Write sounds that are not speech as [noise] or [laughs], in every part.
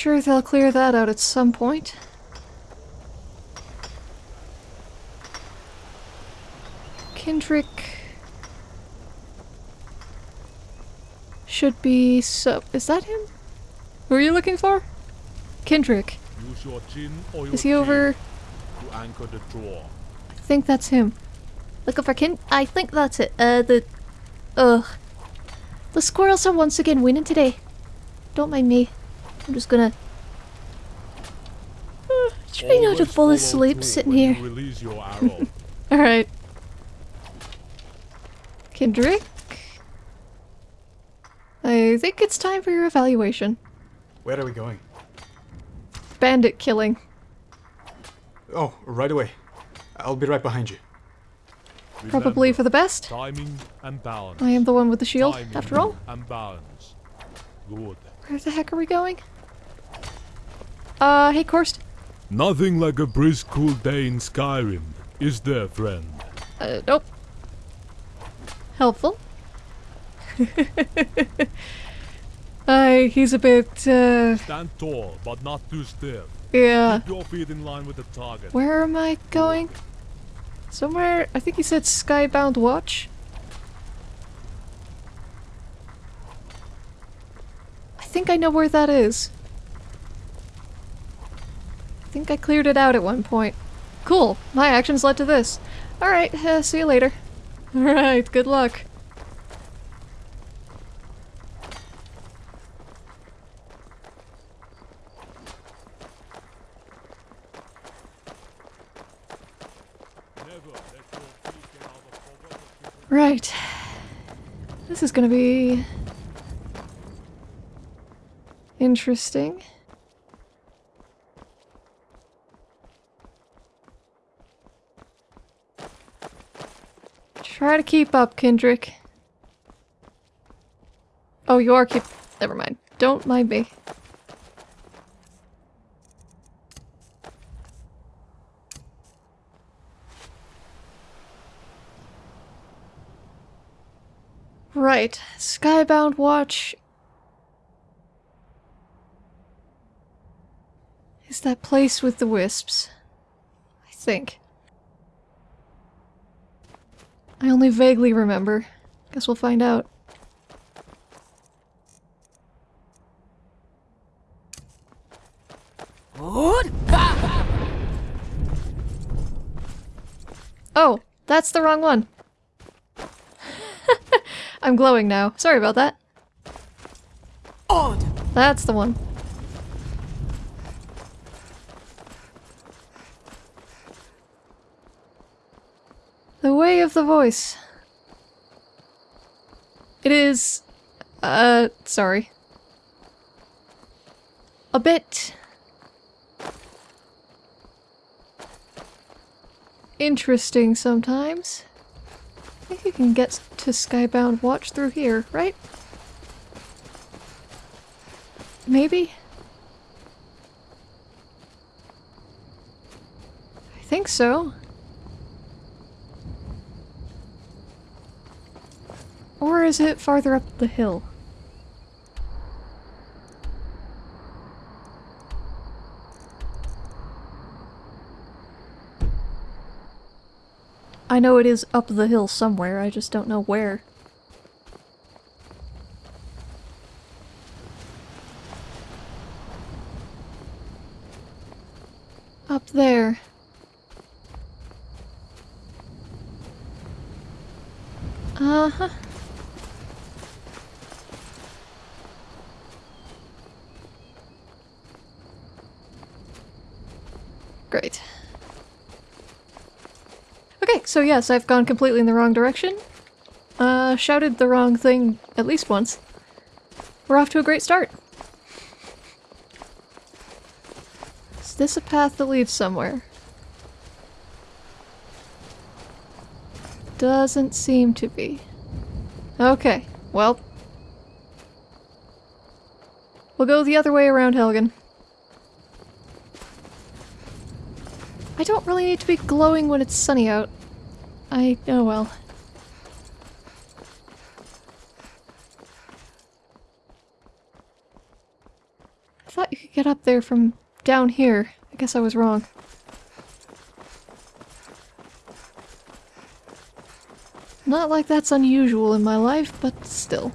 sure they'll clear that out at some point. Kendrick should be so. Is that him? Who are you looking for? Kendrick. Use your chin or your Is he over? to anchor the draw. I think that's him. Looking for Ken? I think that's it. Uh, the. Ugh. The squirrels are once again winning today. Don't mind me. I'm just gonna. Uh, try not to fall asleep sitting here. Release your [laughs] arrow. Alright. Kendrick? I think it's time for your evaluation. Where are we going? Bandit killing. Oh, right away. I'll be right behind you. Probably Remember, for the best. timing and balance. I am the one with the shield, Timing after all. And balance. Good. Where the heck are we going? Uh, hey Korst. Nothing like a brisk, cool day in Skyrim, is there, friend? Uh, nope. Helpful. [laughs] uh, he's a bit, uh, Stand tall, but not too stiff. yeah. Keep your feet in line with the target. Where am I going? Somewhere, I think he said Skybound Watch. Think I know where that is. I think I cleared it out at one point. Cool, my actions led to this. Alright, uh, see you later. [laughs] Alright, good luck. Right. This is gonna be... Interesting. Try to keep up, Kendrick. Oh, you are keep- never mind. Don't mind me. Right. Skybound Watch. Is that place with the wisps? I think. I only vaguely remember. Guess we'll find out. Oh, that's the wrong one. [laughs] I'm glowing now. Sorry about that. Odd. That's the one. The way of the voice. It is. Uh, sorry. A bit. Interesting sometimes. I think you can get to Skybound Watch through here, right? Maybe? I think so. Or is it farther up the hill? I know it is up the hill somewhere, I just don't know where. Up there. Uh-huh. Great. Okay, so yes, I've gone completely in the wrong direction. Uh, shouted the wrong thing at least once. We're off to a great start. Is this a path that leads somewhere? Doesn't seem to be. Okay, well. We'll go the other way around Helgen. I don't really need to be glowing when it's sunny out. I know well. I thought you could get up there from down here. I guess I was wrong. Not like that's unusual in my life, but still.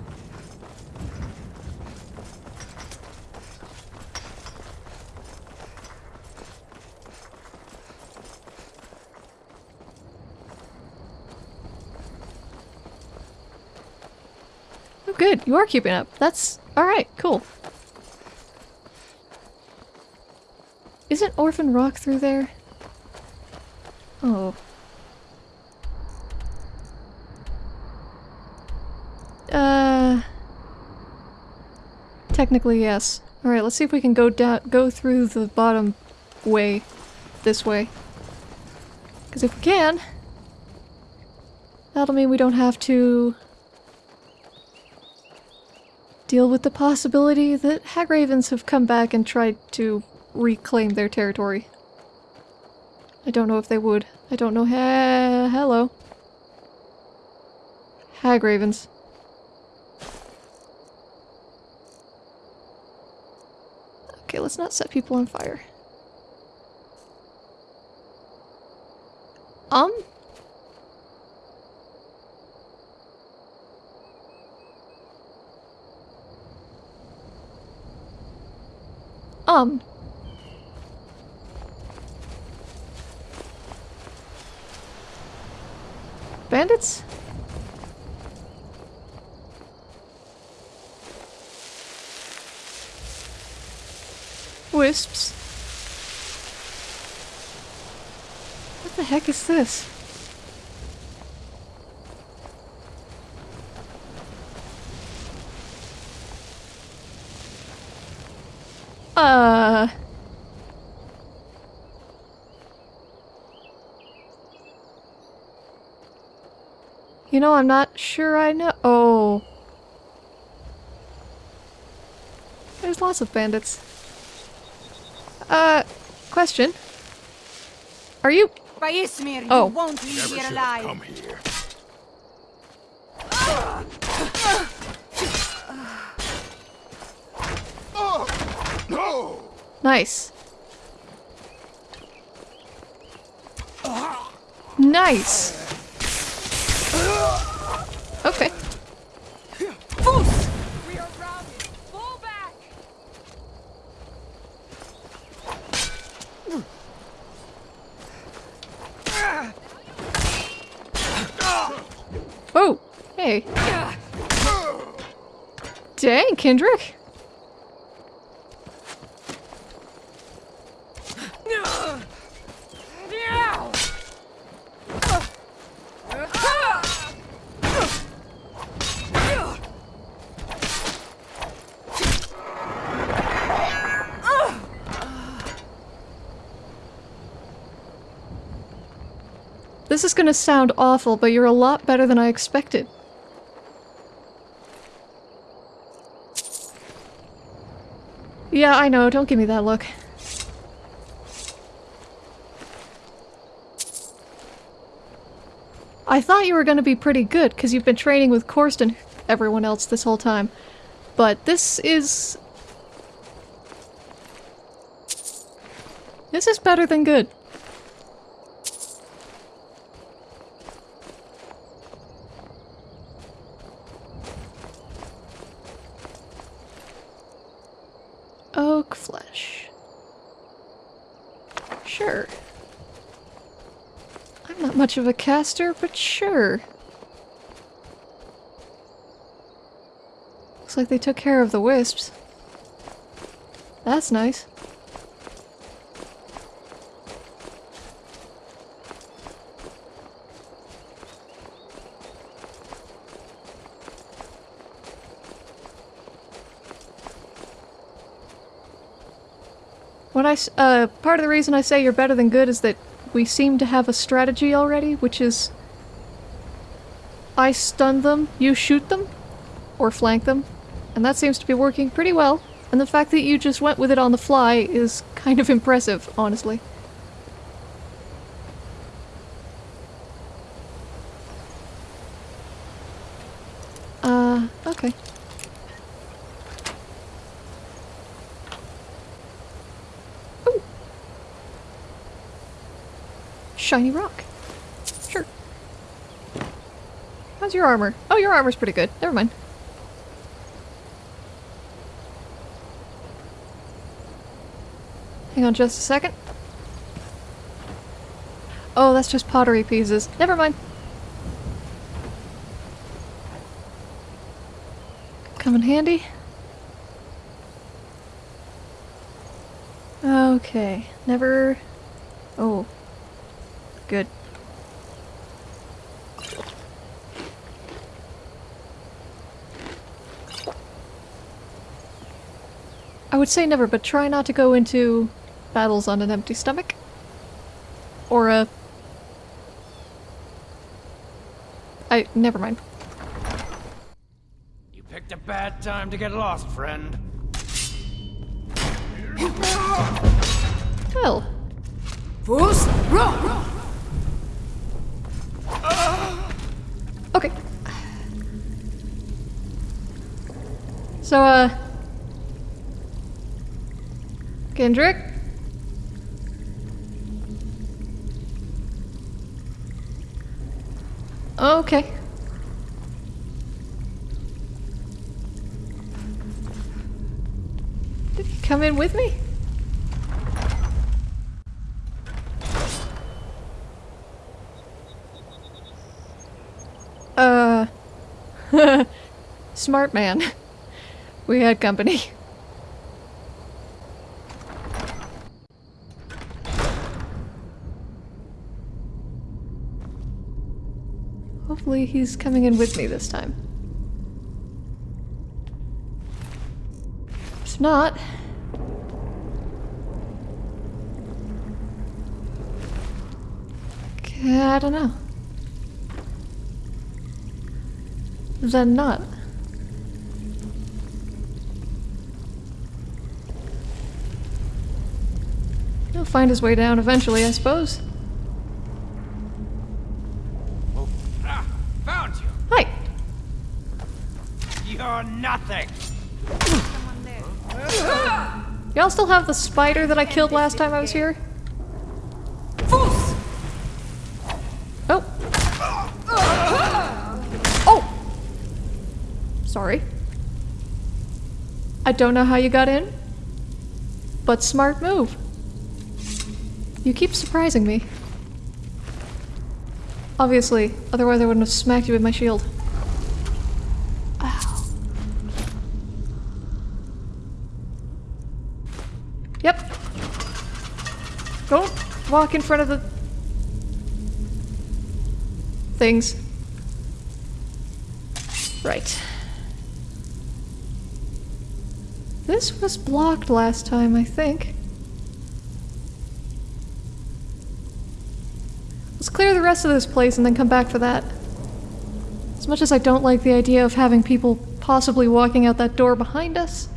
Oh good, you are keeping up. That's alright, cool. Isn't Orphan Rock through there? Oh. Uh... Technically, yes. Alright, let's see if we can go down- go through the bottom way. This way. Because if we can, that'll mean we don't have to deal with the possibility that hag ravens have come back and tried to reclaim their territory. I don't know if they would. I don't know. He hello. Hag ravens. Okay, let's not set people on fire. Um? Bandits? Wisps? What the heck is this? Uh... You know, I'm not sure I know- oh. There's lots of bandits. Uh, question. Are you- By Ysmir, Oh. you won't leave Never here alive. come here. No! Nice. Nice! Okay. Oh! Hey. Dang, Kendrick! This is gonna sound awful, but you're a lot better than I expected. Yeah, I know, don't give me that look. I thought you were gonna be pretty good, because you've been training with Korst and everyone else this whole time. But this is... This is better than good. Oak flesh. Sure. I'm not much of a caster, but sure. Looks like they took care of the wisps. That's nice. When I, uh, part of the reason I say you're better than good is that we seem to have a strategy already, which is I stun them, you shoot them, or flank them, and that seems to be working pretty well. And the fact that you just went with it on the fly is kind of impressive, honestly. Uh, okay. Shiny rock. Sure. How's your armor? Oh, your armor's pretty good. Never mind. Hang on just a second. Oh, that's just pottery pieces. Never mind. Come in handy. Okay, never... Oh. Good. I would say never, but try not to go into battles on an empty stomach. Or a... I... never mind. You picked a bad time to get lost, friend. Well, Fus, roh! okay. So, uh... Kendrick? Okay. Did he come in with me? Uh... [laughs] Smart man. We had company. [laughs] Hopefully he's coming in with me this time. If not... I don't know. Then not. Find his way down eventually, I suppose. Oh, ah, found you. Hi! You're nothing. Y'all still have the spider that I killed last time I was here? Oh! Oh! Sorry. I don't know how you got in, but smart move. You keep surprising me. Obviously, otherwise I wouldn't have smacked you with my shield. Ow. Yep. Don't walk in front of the things. Right. This was blocked last time, I think. Let's clear the rest of this place and then come back for that. As much as I don't like the idea of having people possibly walking out that door behind us.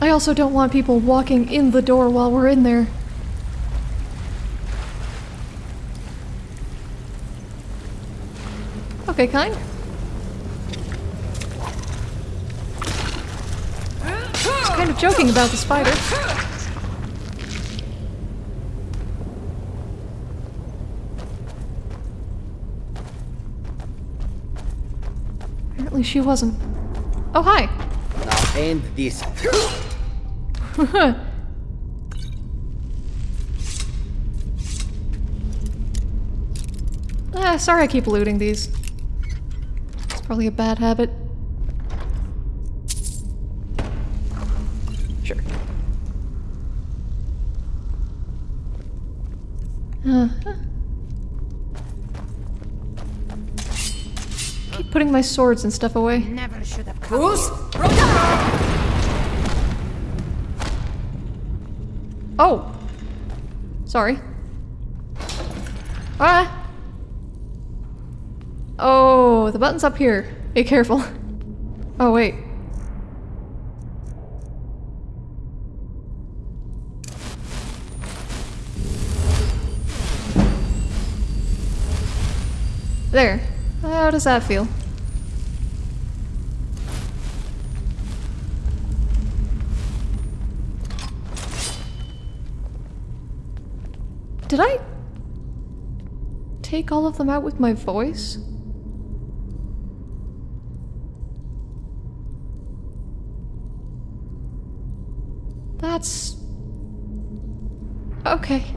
I also don't want people walking in the door while we're in there. Okay, kind. Just kind of joking about the spider. Apparently she wasn't. Oh, hi! Now end this. [laughs] Ah, sorry I keep looting these. It's probably a bad habit. My swords and stuff away. Never should have come. Fus, Oh! Sorry. Ah! Oh, the button's up here. Be careful. [laughs] Oh, wait. There. How does that feel? Take all of them out with my voice? That's... Okay.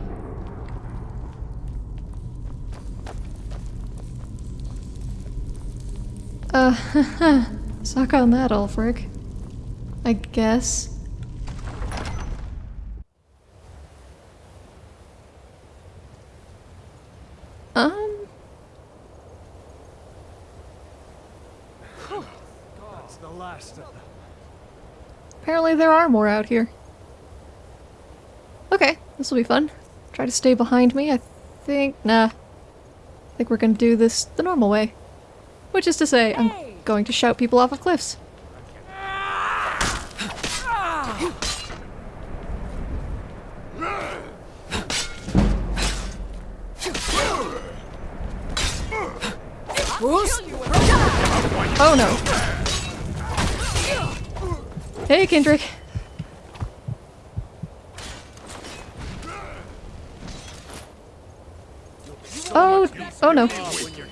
Uh, [laughs] suck on that, Ulfric. I guess. Um... That's the last of them. Apparently there are more out here. Okay, this will be fun. Try to stay behind me, I think... Nah. I think we're gonna do this the normal way. Which is to say, I'm going to shout people off of cliffs. Oh no. Hey, Kendrick. Oh, oh no. When you're.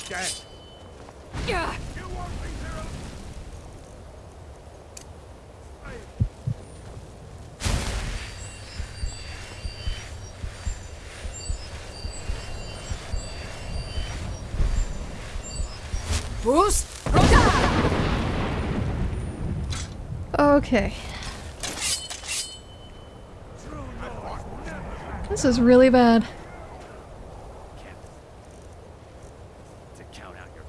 Okay. This is really bad. To count out your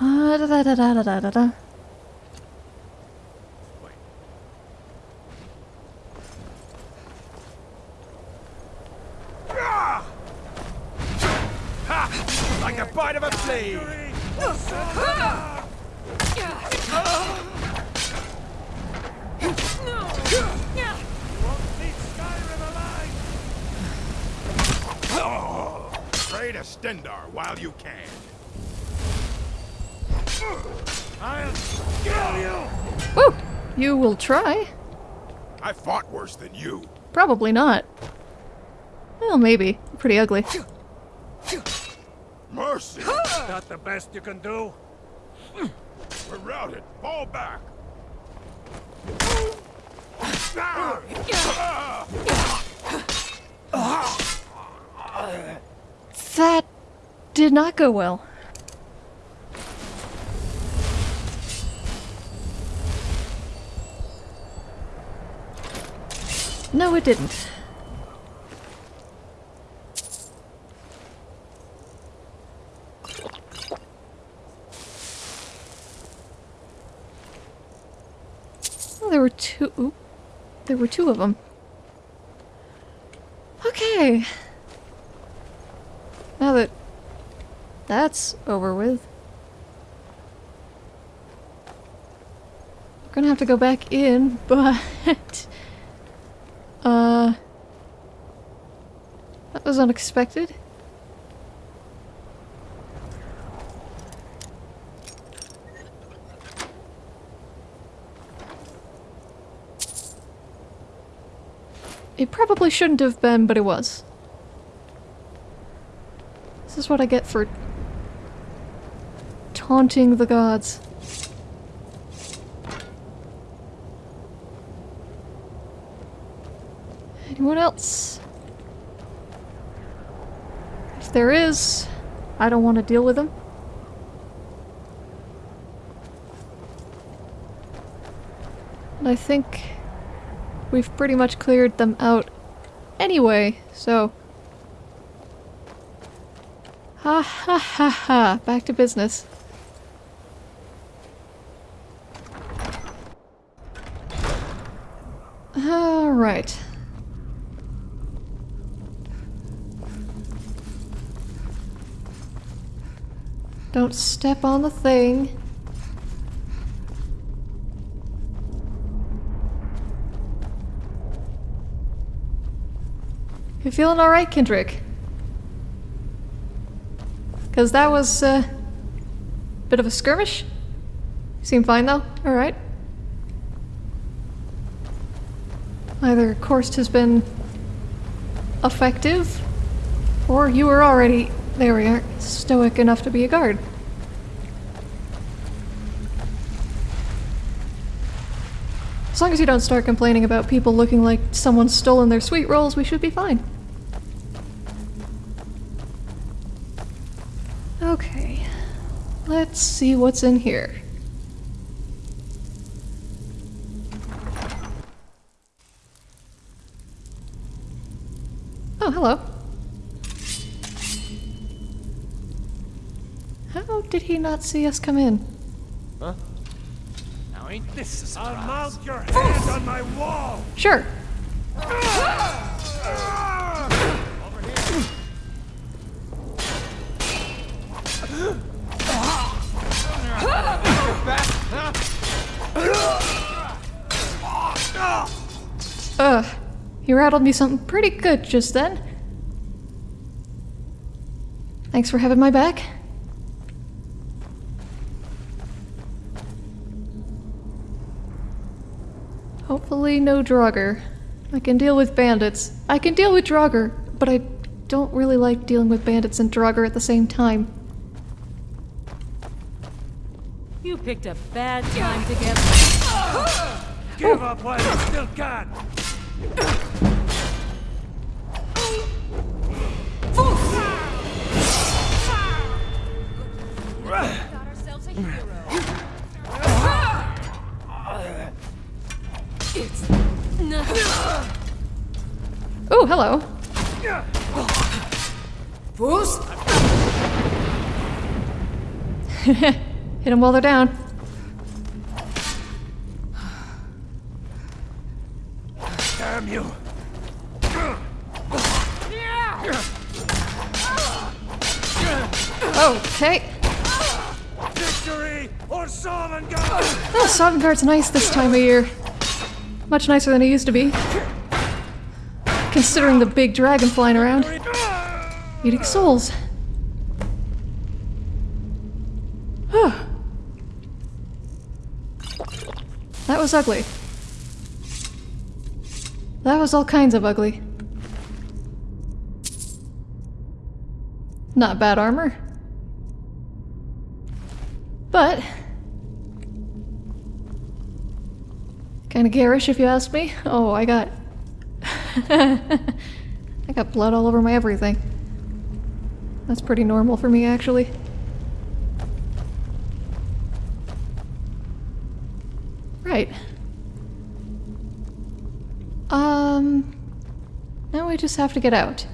Ah, da da da da da da da da. Wait. Ha! Like a bite of a flea! Pray while you can. I'll kill you! Woo! You will try. I fought worse than you. Probably not. Well, maybe. Pretty ugly. Mercy! Not the best you can do? We're routed. Fall back. That did not go well. No, it didn't. There were two. There were two of them. Okay. Now that that's over with. We're gonna have to go back in, [laughs] but... uh... That was unexpected. It probably shouldn't have been, but it was. This is what I get for taunting the gods. Anyone else? If there is, I don't want to deal with them. And I think we've pretty much cleared them out anyway, so... Ha ha ha ha, back to business. Alright. Don't step on the thing. You feeling alright, Kendrick? Because that was a bit of a skirmish. You seem fine though? Alright. Either course has been effective, Or you were already, there we are, stoic enough to be a guard. As long as you don't start complaining about people looking like someone's stolen their sweet rolls, we should be fine. Okay, let's see what's in here. Oh, hello. How did he not see us come in? Now ain't this a surprise? Unmount your hand on my wall! Sure. Ugh. He rattled me something pretty good just then. Thanks for having my back. Hopefully no Draugr. I can deal with bandits. I can deal with Draugr, but I don't really like dealing with bandits and Draugr at the same time. You picked a bad time to get. Give up while you still can! Hello. [laughs] Hit them while they're down. Damn you! Okay. Victory or Sovngarde! Oh, Sovngarde's nice this time of year. Much nicer than it used to be. Considering the big dragon flying around. Eating souls. Huh. That was ugly. That was all kinds of ugly. Not bad armor. But Kind of garish, if you ask me. Oh, I got. [laughs] I got blood all over my everything. That's pretty normal for me, actually. Right. Um. Now we just have to get out.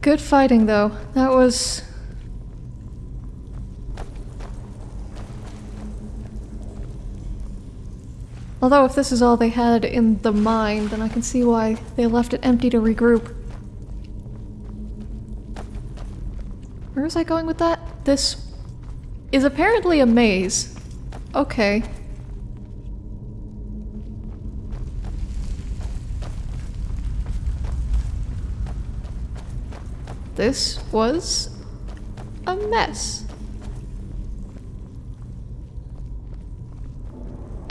Good fighting, though. That was. Although if this is all they had in the mine, then I can see why they left it empty to regroup. Where was I going with that? This is apparently a maze. Okay. This was a mess.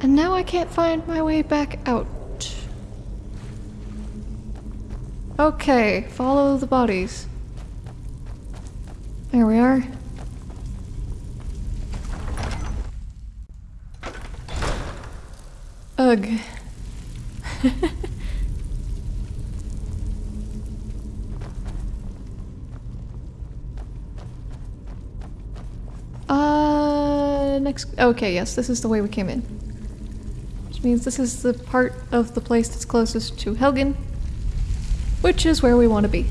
And now I can't find my way back out. Okay, follow the bodies. There we are. Ugh. [laughs] uh, next. Okay, yes, this is the way we came in. Means this is the part of the place that's closest to Helgen, which is where we want to be.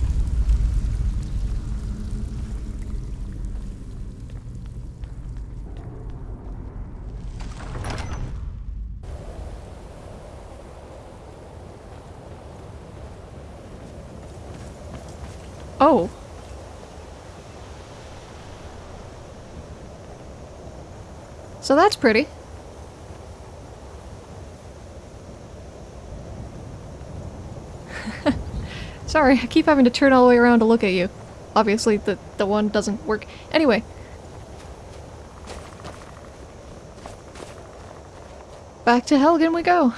Oh. So that's pretty. Sorry, I keep having to turn all the way around to look at you. Obviously, the, the one doesn't work. Anyway. Back to Helgen we go.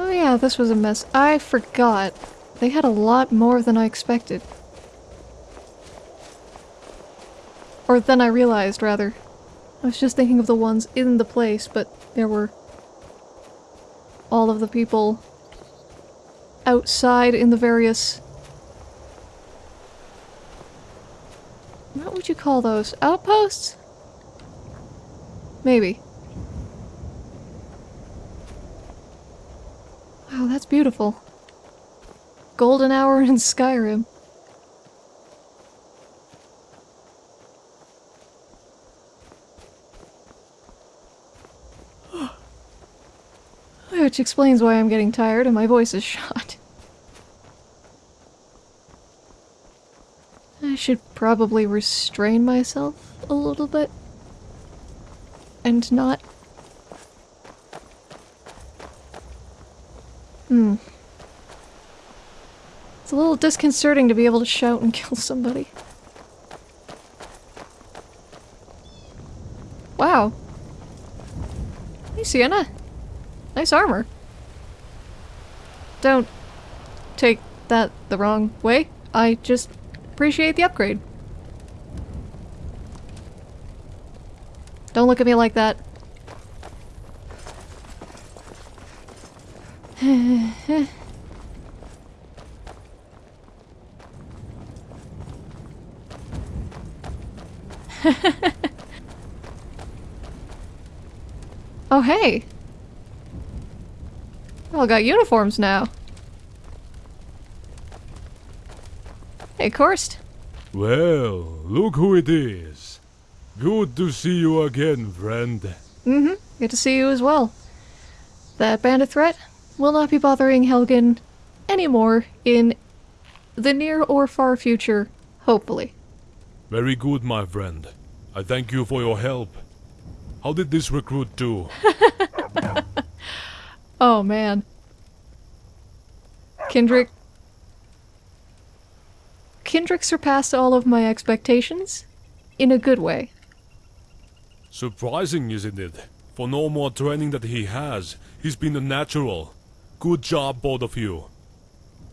Oh yeah, this was a mess. I forgot. They had a lot more than I expected. Or than I realized, rather. I was just thinking of the ones in the place, but there were all of the people outside in the various... What would you call those? Outposts? Maybe. Wow, that's beautiful. Golden hour in Skyrim. Which explains why I'm getting tired and my voice is shot. I should probably restrain myself a little bit. And not... Hmm. It's a little disconcerting to be able to shout and [laughs] kill somebody. Wow. Hey, Sienna. Nice armor. Don't take that the wrong way. I just appreciate the upgrade. Don't look at me like that. [laughs] oh, hey. All got uniforms now. Hey, Korst. Well, look who it is. Good to see you again, friend. Mm-hmm. Good to see you as well. That bandit threat will not be bothering Helgen anymore in the near or far future, hopefully. Very good, my friend. I thank you for your help. How did this recruit do? [laughs] Oh man. Kendrick. Kendrick surpassed all of my expectations in a good way. Surprising, isn't it? For no more training that he has, he's been a natural. Good job, both of you.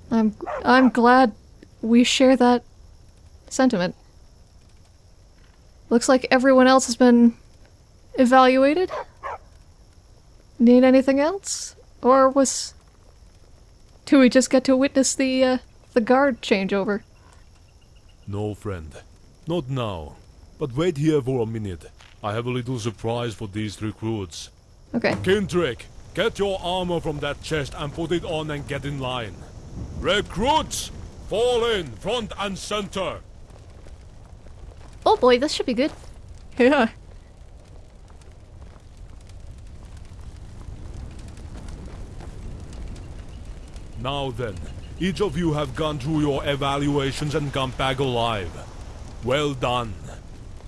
I'm I'm glad we share that sentiment. Looks like everyone else has been evaluated. Need anything else? Or was... Do we just get to witness the, uh, the guard changeover? No, friend. Not now. But wait here for a minute. I have a little surprise for these recruits. Okay. Kendrick, get your armor from that chest and put it on and get in line. Recruits! Fall in, front and center! Oh boy, this should be good. Yeah. Now then, each of you have gone through your evaluations and come back alive. Well done.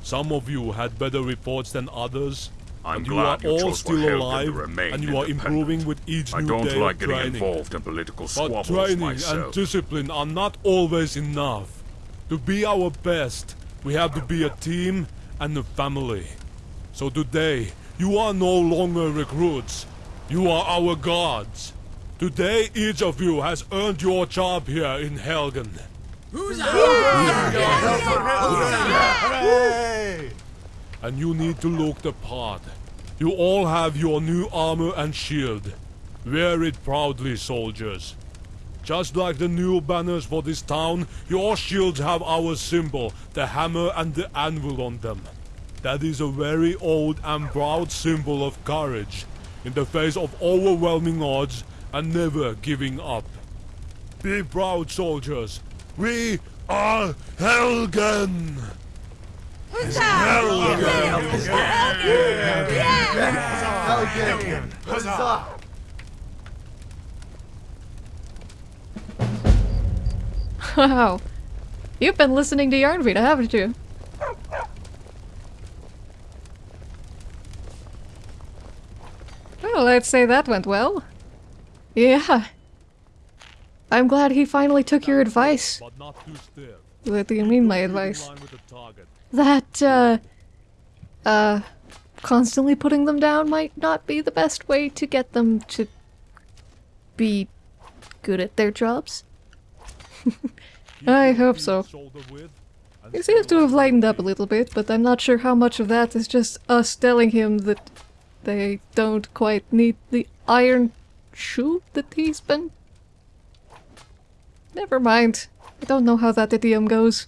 Some of you had better reports than others. I'm and glad you you are all chose for still alive, remain and you are improving with each I new don't day like of getting training. involved in political But squabbles training myself. and discipline are not always enough. To be our best, we have to be a team and a family. So today, you are no longer recruits. You are our gods. Today, each of you has earned your job here in Helgen. And you need to look the part. You all have your new armor and shield. Wear it proudly, soldiers. Just like the new banners for this town, your shields have our symbol, the hammer and the anvil on them. That is a very old and proud symbol of courage, in the face of overwhelming odds and never giving up. Be proud, soldiers. We are Helgen! Helgen. Yeah. Helgen. Huzzah! Wow. You've been listening to Yarnvita, haven't you? Well, let's say that went well. Yeah. I'm glad he finally took your advice. What do you mean, my advice? That, uh, uh, constantly putting them down might not be the best way to get them to be good at their jobs. [laughs] I hope so. He seems to have lightened up a little bit, but I'm not sure how much of that is just us telling him that they don't quite need the iron shoe that he's been. Never mind. I don't know how that idiom goes.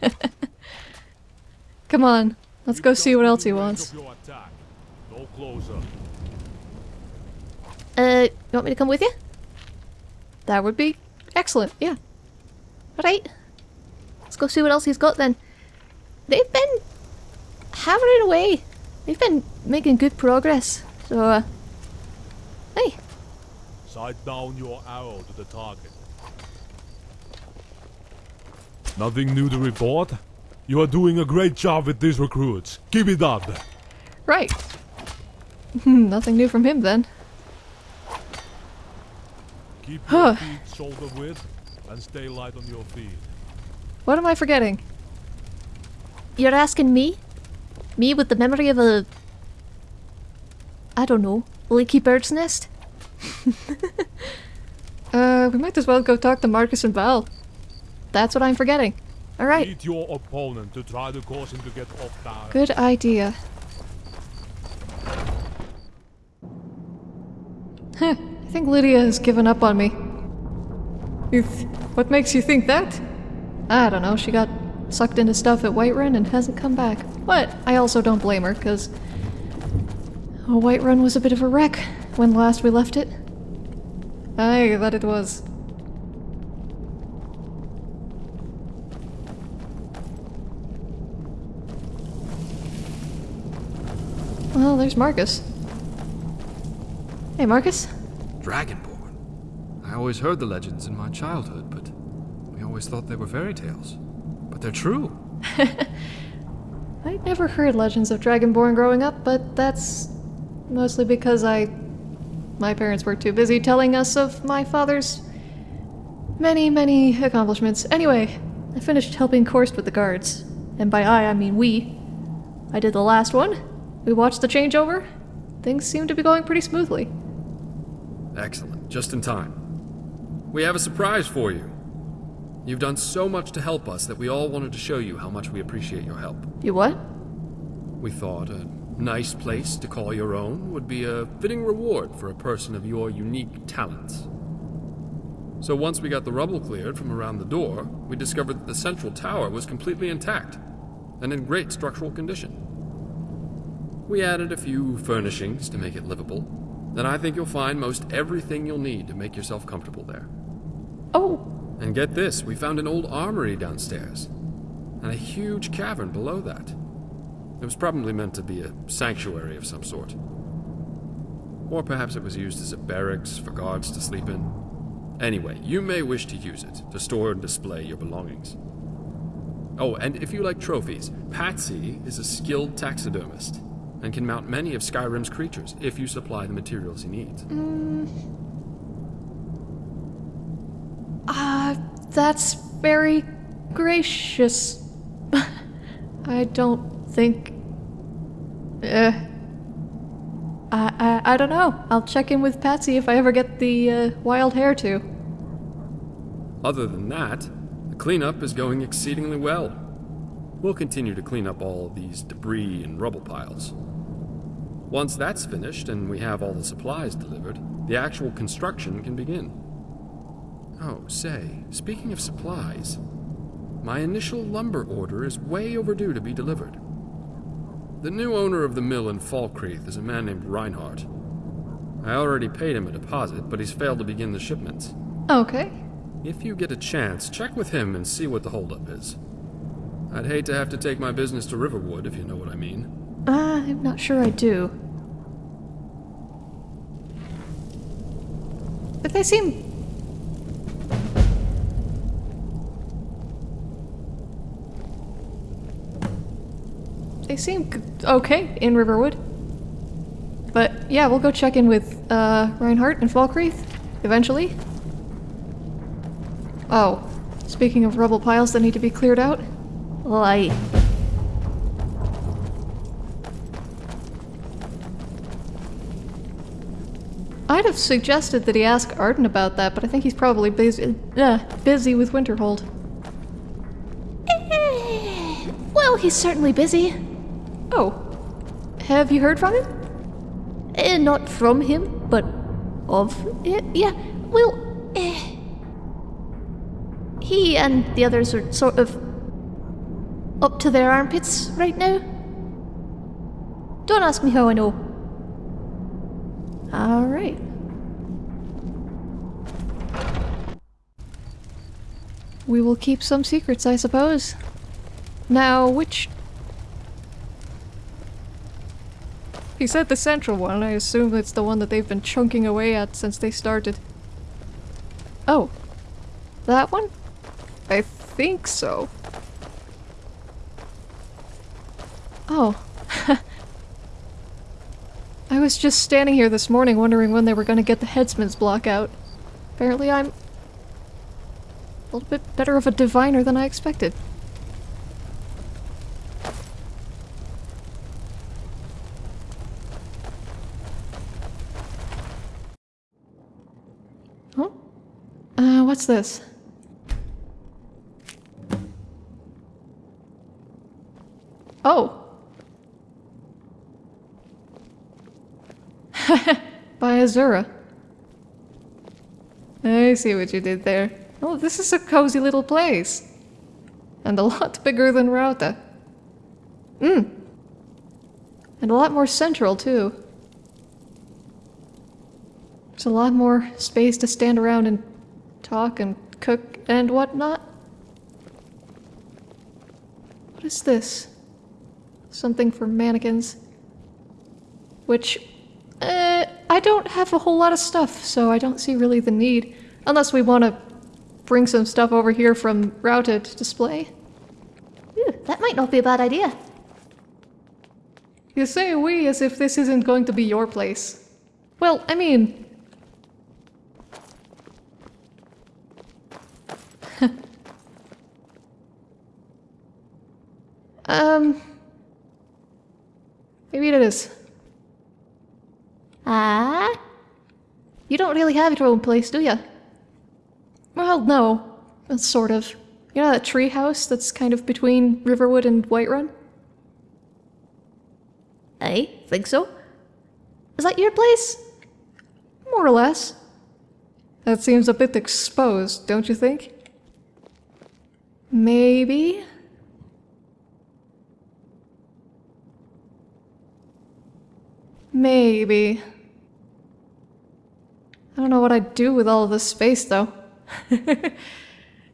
[laughs] Come on, let's go see what else he wants. of your attack. No closer. Uh, you want me to come with you? That would be excellent, yeah. Alright. Let's go see what else he's got then. They've been hammering away. They've been making good progress. So, uh, hey, Sight down your arrow to the target. Nothing new to report? You are doing a great job with these recruits. Keep it up. right. [laughs] Nothing new from him then. Keep Huh. your feet shoulder width and stay light on your feet. What am I forgetting? You're asking me? Me with the memory of a. I don't know, leaky bird's nest? [laughs] uh, we might as well go talk to Marcus and Val. That's what I'm forgetting. Alright, Beat your opponent to try to cause him to get off balance. good idea. Huh, I think Lydia has given up on me. What makes you think that? I don't know, she got sucked into stuff at Whiterun and hasn't come back. But I also don't blame her, because Whiterun was a bit of a wreck when last we left it. Aye, that it was. Well, there's Marcus. Hey, Marcus. Dragonborn. I always heard the legends in my childhood, but we always thought they were fairy tales. But they're true. [laughs] I'd never heard legends of Dragonborn growing up, but that's mostly because I. My parents were too busy telling us of my father's many, many accomplishments. Anyway, I finished helping Korst with the guards. And by I, I mean we. I did the last one. We watched the changeover. Things seem to be going pretty smoothly. Excellent. Just in time. We have a surprise for you. You've done so much to help us that we all wanted to show you how much we appreciate your help. You what? We thought a nice place to call your own would be a fitting reward for a person of your unique talents. So once we got the rubble cleared from around the door, we discovered that the central tower was completely intact and in great structural condition. We added a few furnishings to make it livable, and I think you'll find most everything you'll need to make yourself comfortable there. Oh, And get this, we found an old armory downstairs, and a huge cavern below that. It was probably meant to be a sanctuary of some sort. Or perhaps it was used as a barracks for guards to sleep in. Anyway, you may wish to use it to store and display your belongings. Oh, and if you like trophies, Patsy is a skilled taxidermist and can mount many of Skyrim's creatures if you supply the materials he needs. Ah, that's very gracious. [laughs] I don't think. Uh, I, I I don't know. I'll check in with Patsy if I ever get the uh, wild hair too. Other than that, the cleanup is going exceedingly well. We'll continue to clean up all these debris and rubble piles. Once that's finished and we have all the supplies delivered, the actual construction can begin. Oh, say, speaking of supplies, my initial lumber order is way overdue to be delivered. The new owner of the mill in Falkreath is a man named Reinhardt. I already paid him a deposit, but he's failed to begin the shipments. Okay. If you get a chance, check with him and see what the holdup is. I'd hate to have to take my business to Riverwood, if you know what I mean. Uh, I'm not sure I do. But they seem. They seem okay in Riverwood. But yeah, we'll go check in with uh, Reinhardt and Falkreath eventually. Oh, Speaking of rubble piles that need to be cleared out. Aye. I'd have suggested that he ask Arden about that, but I think he's probably busy, uh, busy with Winterhold. Eh, well, he's certainly busy. Oh. Have you heard from him? Eh, not from him, but of it. Yeah, well, eh. He and the others are sort of up to their armpits right now. Don't ask me how I know. Alright. We will keep some secrets, I suppose. Now, which... He said the central one. I assume it's the one that they've been chunking away at since they started. Oh. That one? I think so. Oh. [laughs] I was just standing here this morning wondering when they were gonna get the headsman's block out. Apparently I'm a little bit better of a diviner than I expected. Huh? Uh, what's this? Oh! [laughs] By Azura. I see what you did there. Oh, this is a cozy little place. And a [laughs] lot bigger than Rauta. Mmm. And a lot more central, too. There's a lot more space to stand around and talk and cook and whatnot. What is this? Something for mannequins. Which uh, I don't have a whole lot of stuff, so I don't see really the need. Unless we want to bring some stuff over here from to display. Ooh, that might not be a bad idea. You say we as if this isn't going to be your place. Well, I mean... um... Maybe it is. Ah? You don't really have your own place, do you? Well, no. Sort of. You know that tree house that's kind of between Riverwood and Whiterun? I think so. Is that your place? More or less. That seems a bit exposed, don't you think? Maybe? Maybe. I don't know what I'd do with all this space, though. [laughs]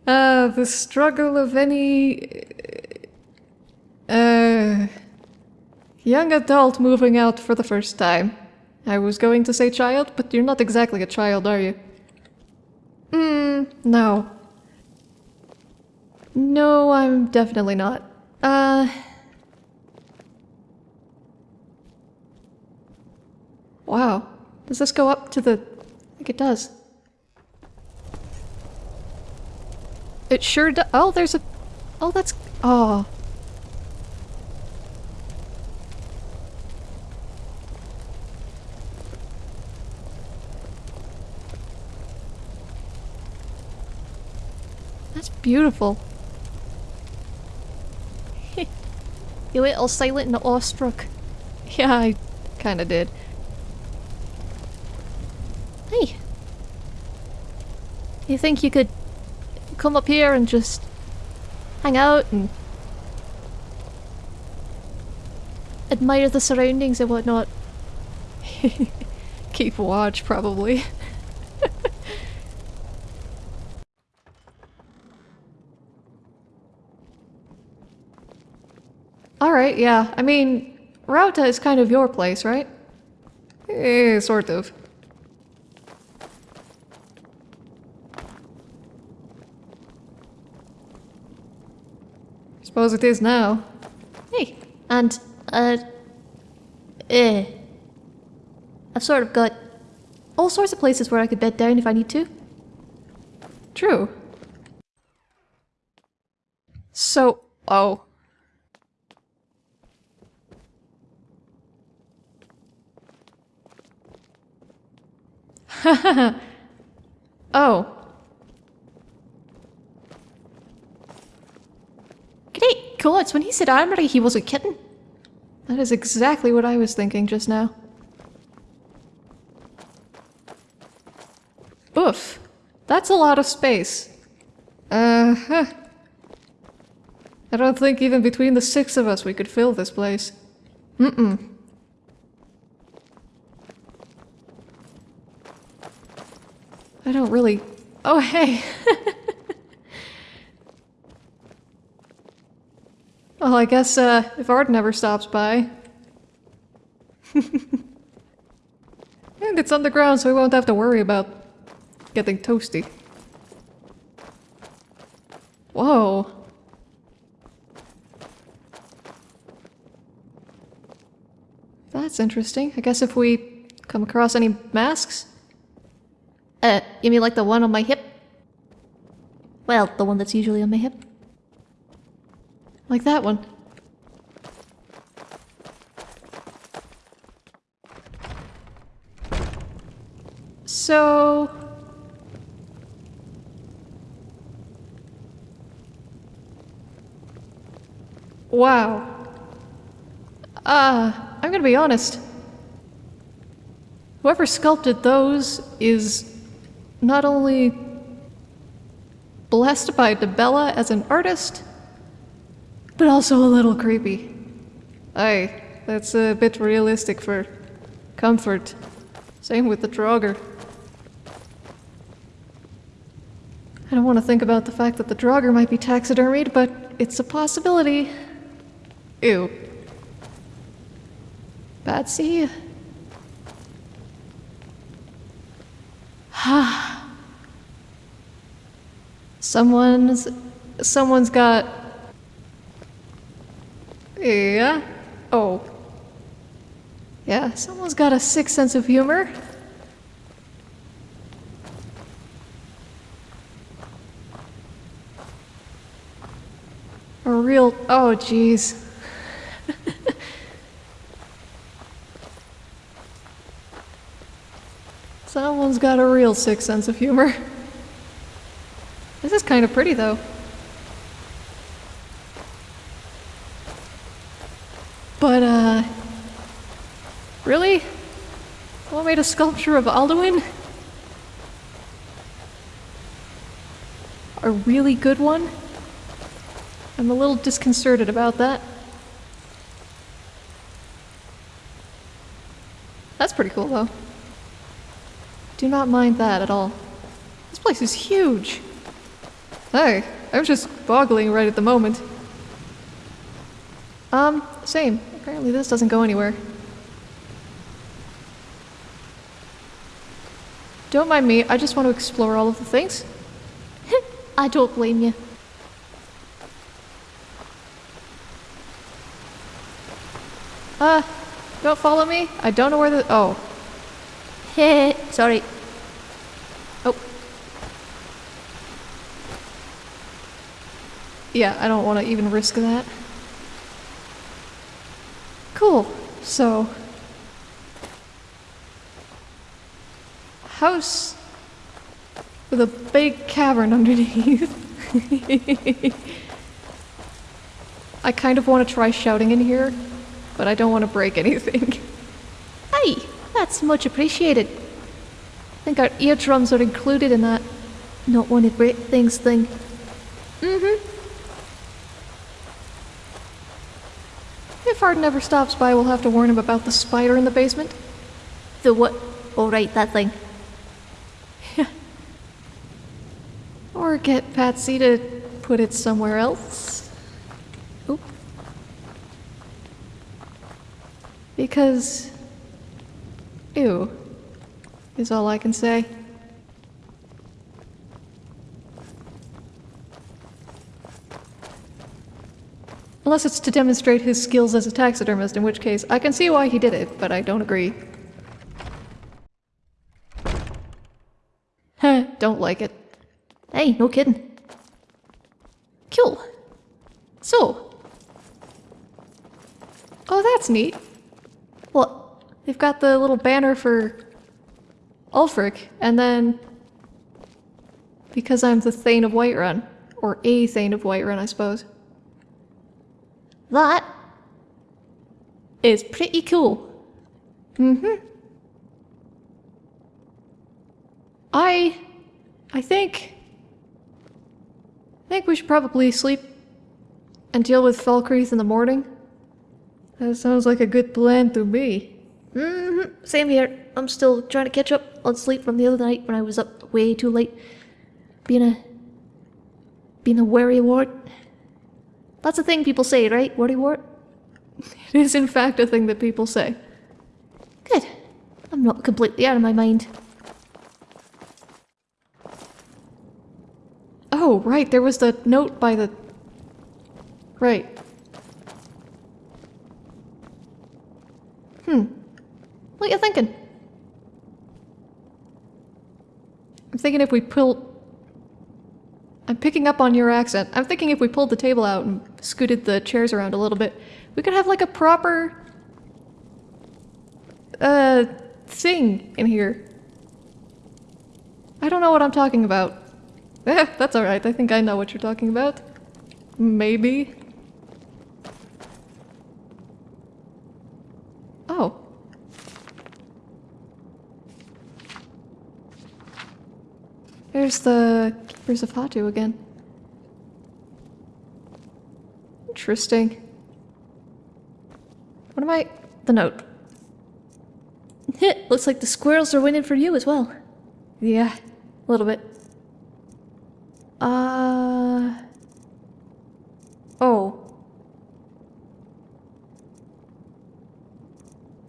uh, the struggle of any... Uh... Young adult moving out for the first time. I was going to say child, but you're not exactly a child, are you? Hmm, no. No, I'm definitely not. Uh... Wow. Does this go up to the... I think it does. It sure does. Oh, there's a... Oh, that's... Oh. That's beautiful. [laughs] You all silent and awestruck. [laughs] Yeah, I kinda did. Hey. You think you could come up here and just hang out and admire the surroundings and whatnot? [laughs] Keep watch, probably. [laughs] Alright, yeah. I mean, Rauta is kind of your place, right? Eh, sort of. Suppose it is now. Hey, and, uh, eh. I've sort of got all sorts of places where I could bed down if I need to. True. So, oh. [laughs] oh. Gods, when he said armory, he wasn't kidding. That is exactly what I was thinking just now. Oof. That's a lot of space. Uh-huh. I don't think even between the six of us we could fill this place. Mm-mm. I don't really... Oh, hey! [laughs] well, I guess, uh, if Art never stops by... [laughs] and it's underground, so we won't have to worry about getting toasty. Whoa. That's interesting. I guess if we come across any masks? Uh, you mean like the one on my hip? Well, the one that's usually on my hip. Like that one. So... Wow. Uh, I'm gonna be honest. Whoever sculpted those is not only blessed by Dibella as an artist, but also a little creepy. Aye, that's a bit realistic for comfort. Same with the Draugr. I don't want to think about the fact that the Draugr might be taxidermied, but it's a possibility. Ew. Batsy? [sighs] someone's... Someone's got... Yeah? Oh. Yeah, someone's got a sick sense of humor. A real... Oh, jeez. [laughs] Someone's got a real sick sense of humor. This is kind of pretty, though. But, uh... Really? Someone made a sculpture of Alduin? A really good one? I'm a little disconcerted about that. That's pretty cool, though. Do not mind that at all. This place is huge! Hey, I'm just boggling right at the moment. Um, same. Apparently this doesn't go anywhere. Don't mind me, I just want to explore all of the things. [laughs] I don't blame you. Uh, don't follow me? I don't know where the- oh. Heh, [laughs] sorry. Oh. Yeah, I don't want to even risk that. Cool. So... House with a big cavern underneath. I kind of want to try shouting in here, but I don't want to break anything. Hey, that's much appreciated. I think our eardrums are included in that not want to break things thing. Mm-hmm. If Arden ever stops by, we'll have to warn him about the spider in the basement. The what? Oh, right, that thing. Or get Patsy to put it somewhere else. Oop. Because... Ew. Is all I can say. Unless it's to demonstrate his skills as a taxidermist, in which case I can see why he did it, but I don't agree. Heh, [laughs] don't like it. Hey, no kidding. Cool. So. Oh, that's neat. Well, they've got the little banner for Ulfric, and then because I'm the Thane of Whiterun, or a Thane of Whiterun, I suppose. That is pretty cool. Mm-hmm. I... I think... I think we should probably sleep and deal with Falkreath in the morning. That sounds like a good plan to me. Mm-hmm. Same here. I'm still trying to catch up on sleep from the other night when I was up way too late. Being a... being a worrywart. That's a thing people say, right? Worrywart? [laughs] It is in fact a thing that people say. Good. I'm not completely out of my mind. Oh, right, there was the note by the... Right. Hmm. What you thinking? I'm thinking if we pull... I'm picking up on your accent. I'm thinking if we pulled the table out and scooted the chairs around a little bit, we could have like a proper... Uh, thing in here. I don't know what I'm talking about. Eh, that's alright. I think I know what you're talking about. Maybe. Oh. There's the Keepers of Hatu again. Interesting. What am I... The note. It [laughs] looks like the squirrels are winning for you as well. Yeah, a little bit. Uh... Oh.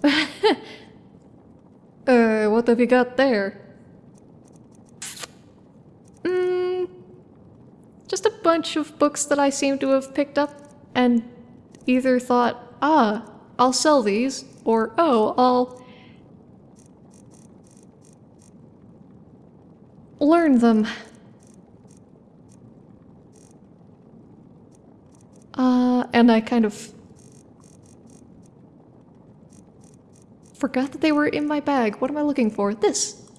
[laughs] uh, what have you got there? Mm, just a bunch of books that I seem to have picked up and either thought, ah, I'll sell these, or oh, I'll learn them. Uh, and I kind of forgot that they were in my bag. What am I looking for? This!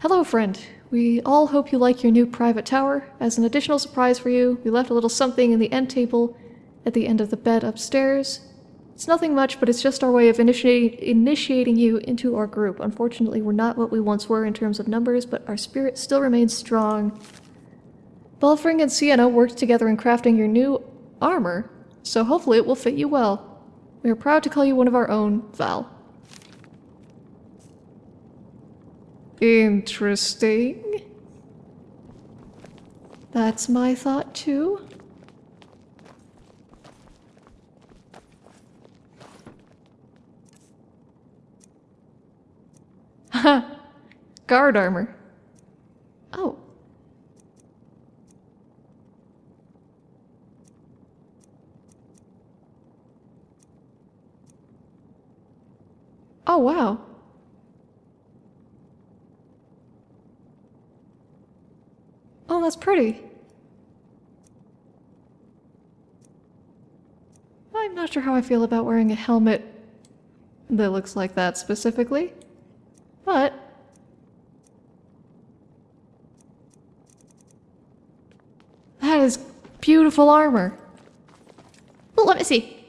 Hello, friend. We all hope you like your new private tower. As an additional surprise for you, we left a little something in the end table at the end of the bed upstairs. It's nothing much, but it's just our way of initiating you into our group. Unfortunately, we're not what we once were in terms of numbers, but our spirit still remains strong. Belfring and Sienna worked together in crafting your new armor, so hopefully it will fit you well. We are proud to call you one of our own, Val. Interesting. That's my thought too. Haha. [laughs] Guard armor. Oh. Oh, wow. Oh, that's pretty. I'm not sure how I feel about wearing a helmet that looks like that specifically, but... That is beautiful armor. Oh, let me see.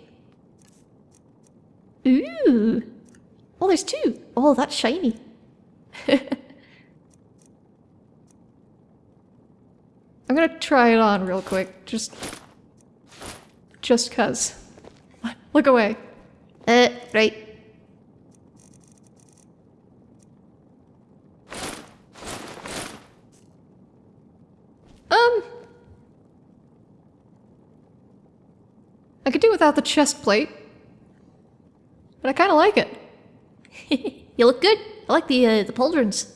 Ooh. Oh, there's two. Oh, that's shiny. [laughs] I'm gonna try it on real quick, just... Just cuz. Look away. Uh, right. Um... I could do without the chest plate. But I kinda like it. [laughs] you look good. I like the, uh, the pauldrons.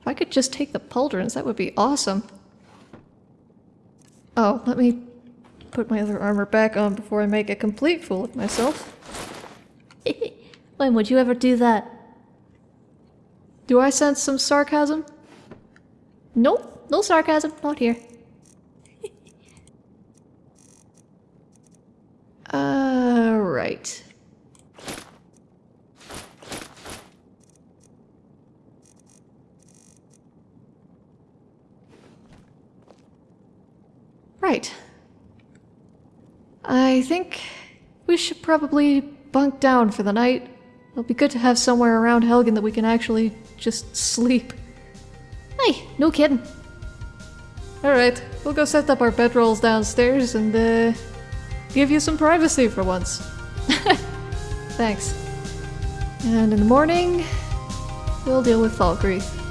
If I could just take the pauldrons, that would be awesome. Oh, let me put my other armor back on before I make a complete fool of myself. [laughs] when would you ever do that? Do I sense some sarcasm? Nope, no sarcasm, not here. [laughs] Uh, right. Right. I think we should probably bunk down for the night. It'll be good to have somewhere around Helgen that we can actually just sleep. Hey, no kidding. Alright, we'll go set up our bedrolls downstairs and, uh, give you some privacy for once. [laughs] Thanks. And in the morning, we'll deal with Falkreath.